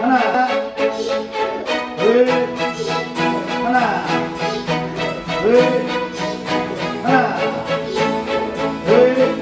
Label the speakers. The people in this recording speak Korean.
Speaker 1: 하나 둘 하나 둘 하나 둘